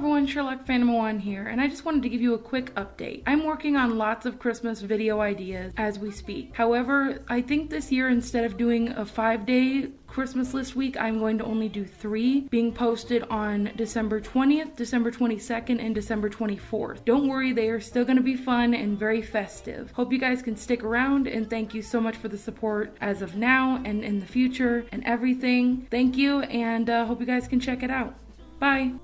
everyone, Sherlock Phantom 1 here, and I just wanted to give you a quick update. I'm working on lots of Christmas video ideas as we speak. However, I think this year instead of doing a five day Christmas list week, I'm going to only do three being posted on December 20th, December 22nd, and December 24th. Don't worry, they are still going to be fun and very festive. Hope you guys can stick around and thank you so much for the support as of now and in the future and everything. Thank you and uh, hope you guys can check it out. Bye.